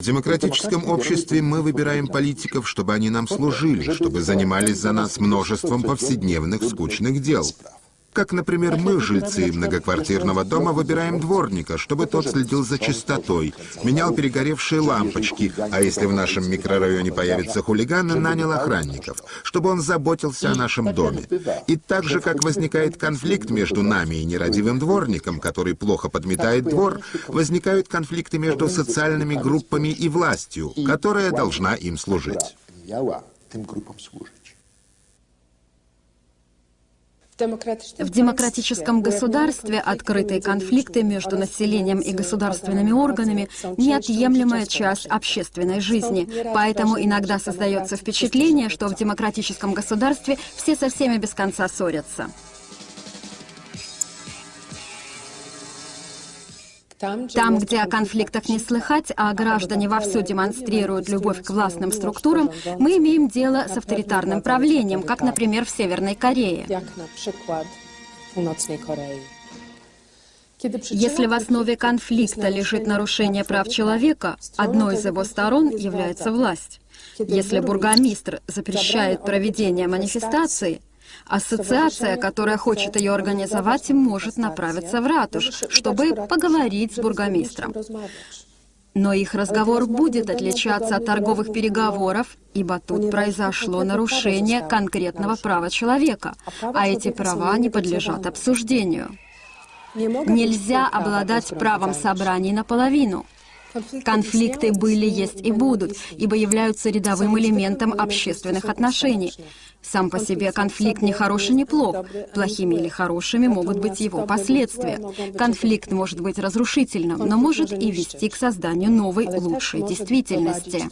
В демократическом обществе мы выбираем политиков, чтобы они нам служили, чтобы занимались за нас множеством повседневных скучных дел. Как, например, мы, жильцы многоквартирного дома, выбираем дворника, чтобы тот следил за чистотой, менял перегоревшие лампочки, а если в нашем микрорайоне появится хулиган, нанял охранников, чтобы он заботился о нашем доме. И так же, как возникает конфликт между нами и нерадивым дворником, который плохо подметает двор, возникают конфликты между социальными группами и властью, которая должна им служить. В демократическом государстве открытые конфликты между населением и государственными органами – неотъемлемая часть общественной жизни. Поэтому иногда создается впечатление, что в демократическом государстве все со всеми без конца ссорятся. Там, где о конфликтах не слыхать, а граждане вовсю демонстрируют любовь к властным структурам, мы имеем дело с авторитарным правлением, как, например, в Северной Корее. Если в основе конфликта лежит нарушение прав человека, одной из его сторон является власть. Если бургомистр запрещает проведение манифестации, Ассоциация, которая хочет ее организовать, может направиться в ратуш, чтобы поговорить с бургомистром. Но их разговор будет отличаться от торговых переговоров, ибо тут произошло нарушение конкретного права человека, а эти права не подлежат обсуждению. Нельзя обладать правом собраний наполовину. Конфликты были, есть и будут, ибо являются рядовым элементом общественных отношений. Сам по себе конфликт не хороший, не плох. Плохими или хорошими могут быть его последствия. Конфликт может быть разрушительным, но может и вести к созданию новой, лучшей действительности.